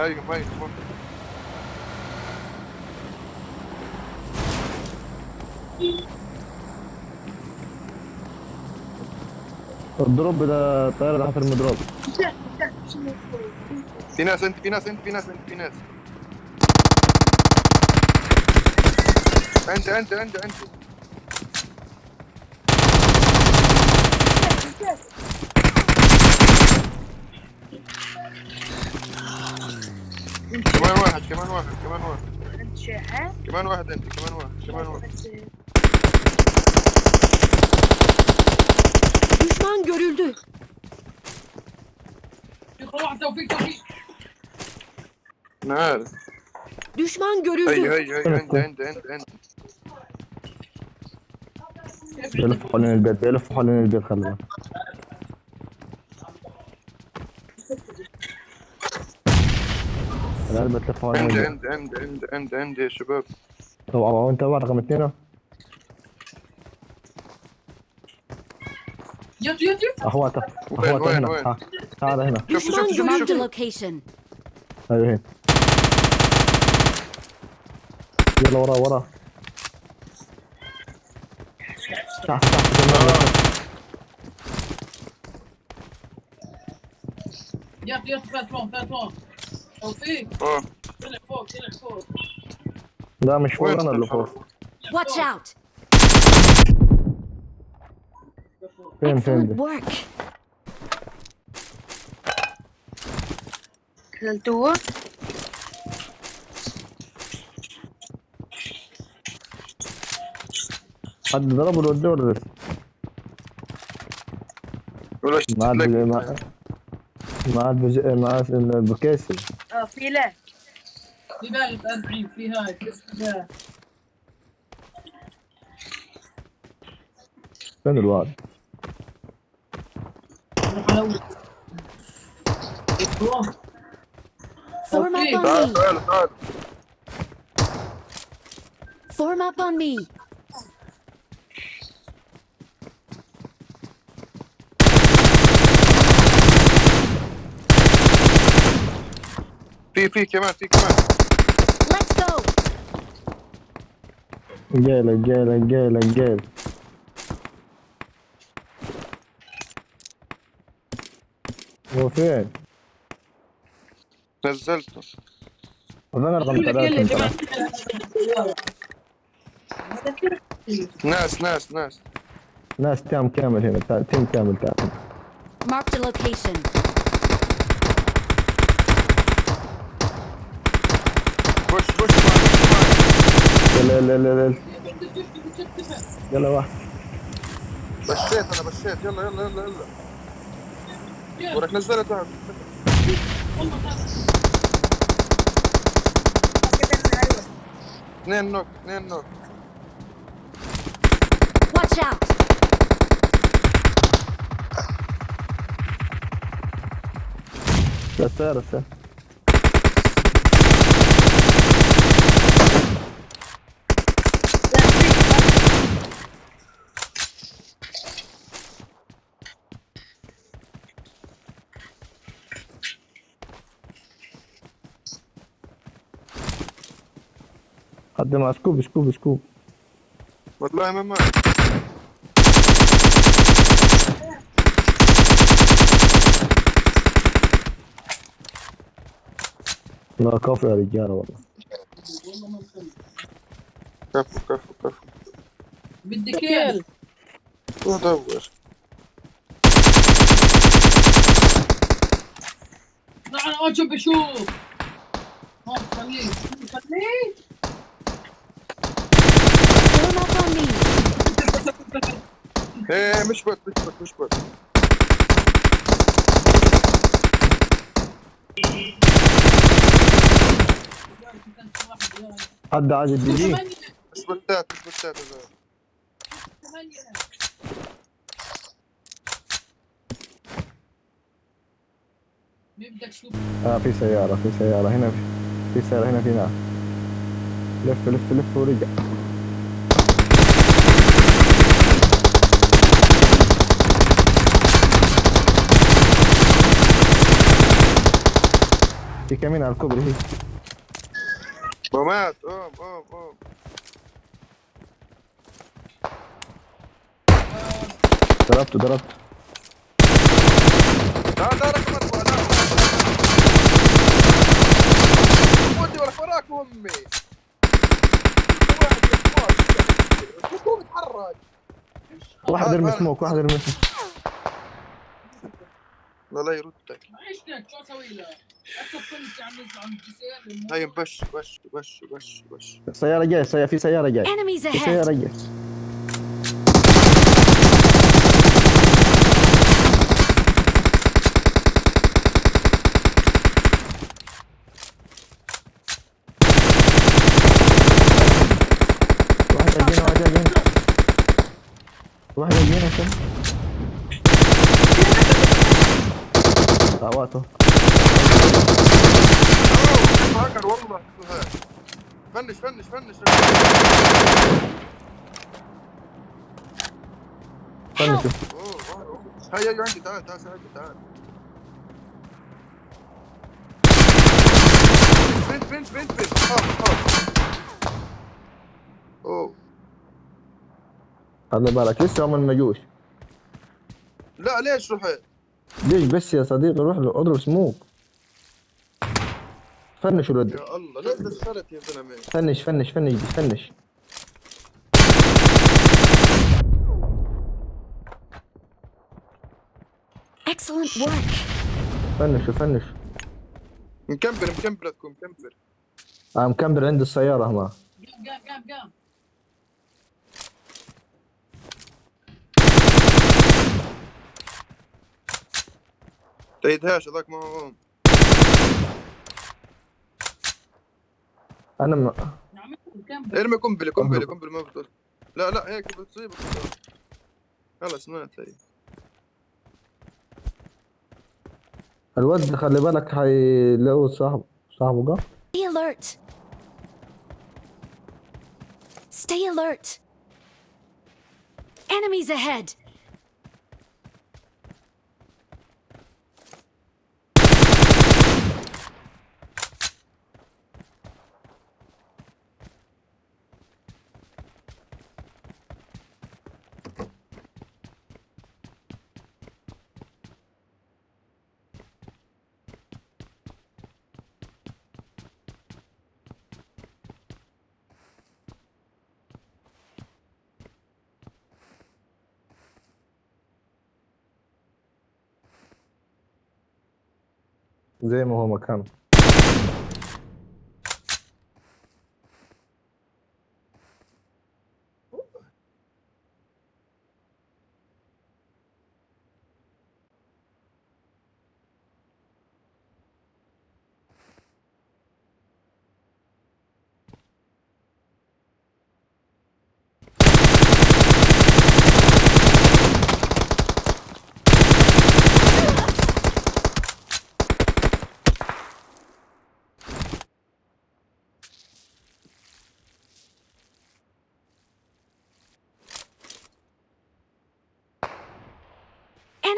أيوه ميت ممكن الدروب ده الطيارة تحت المدروب في ناس أنت في ناس أنت في ناس أنت في ناس. أنت أنت أنت أنت. كمان واحد كمان واحد كمان واحد. انت شاحن كمان واحد انت كمان واحد كمان واحد. Düşman görüldü. واحد توفيق توفيق. أنا عارف Düşman هي görüldü. هي هي أنت أنت أنت أنت. بيلف حوالين البيت بيلف حوالين البيت خلي بالك تلف حوالين انت البيت انت انت انت انت انت يا شباب. طبعا انت واحد رقم اثنين. يط اخواتك وين- اخواتك وين- هنا. تعال هنا. شوف شوف شوف شوف location. أيوه هنا. يلا ورا ورا. تحت تحت كمان. يط يط فات فات فوق. توفيق آه طلع فوق طلع فوق لا مش فوق أنا اللي فوق Watch out. فين فين. كلتوه حد ضرب ولا وديه ولا لسه؟ ولا ما عاد ما ما عاد. ما عاد البكيسي آه في له في بالك 40 في هاي في فين الواد؟ روح على اول Form up on تعال me. تعال تعال Form up on me. في في كمان في كمان Let's go. جيلك جيلك جيلك جيل هو فين؟ نزلته وفين رقم ثلاثة انت؟ ناس ناس ناس ناس تام كامل هنا تا- تيم كامل تعال Marked a location. push push معي، يلا يلا يلا يلا يلا واحد. بشيت أنا بشيت. يلا يلا يلا يلا. ورك نزلت تحت اثنين knock اثنين knock. Watch out. لا سير السير قدم scope scope scope. والله ما ما. لا كفو يا رجاله والله. كفو كفو كفو. بدي kill. ودور نحن اوجه بشوف. هون خليك خليك إيه مش بوت مش بوت مش بوت حد عايز الدي جي ثمانية. مش بوتات مش بوتات آه في سيارة في سيارة هنا في, في سيارة هنا في ناس لف لف لف ورجع. في كمين على الكوبري هي ومات قوم قوم قوم ضربته ضربته. تعال تعال رقم أربعة لا ودي وراك وراك أمي. واحد يرمي. سموك واحد يرمي سموك. لا لا يردك. عيشتك شو أسوي له؟ هاي بش بش بش بش بش سيارة جاي سيارة في سيارة جاي Enemies في! سيارة جاي واحد جاينا عشان دعواته فنش فنش فنش أوه، أوه، أوه. هاي هاي عندي تعال تعال ساعدني تعال بنت بنت خاف خاف اوه خلي بالك لسه هم ما جوش لا ليش رحت؟ ليش بس يا صديقي روح له اضرب سموك فنش الولد يا الله ليش دخلت يا زلمة؟ فنش فنش فنش فنش. Excellent work! فنش فنش. مكمبر مكمبر لكم مكمبر آه مكمبر عند السيارة هنا قام قام قام قام تيدهاش هذاك ما هو أنا م... نعم ارمي قنبلة قنبلة قنبلة ما بتوصل لا لا هيك بتصيبك يلا سمعت هي الواد خلي بالك حيلاقوا صاحبه صاحبه قام Stay alert! Stay alert! Enemies ahead! زي ما هو مكانه.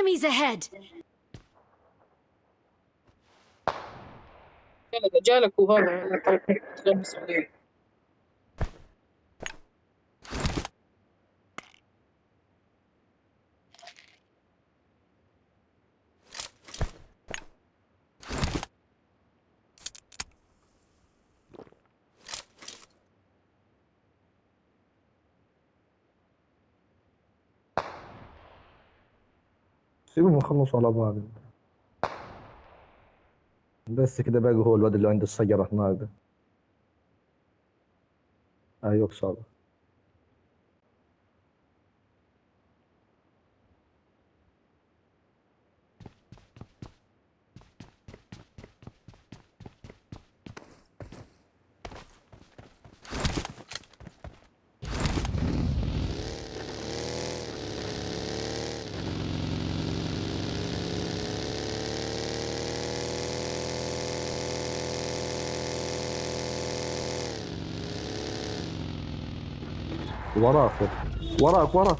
Enemies ahead! جالك جالك وهذا سيبهم يخلصوا على بعض. بس كده باقي هو الواد اللي عند الشجرة هناك أيوه صعبة وراك. وراك وراك.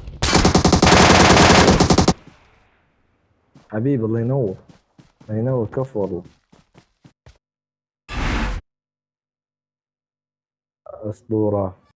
حبيبي الله ينور. الله ينور كف والله. أسطورة.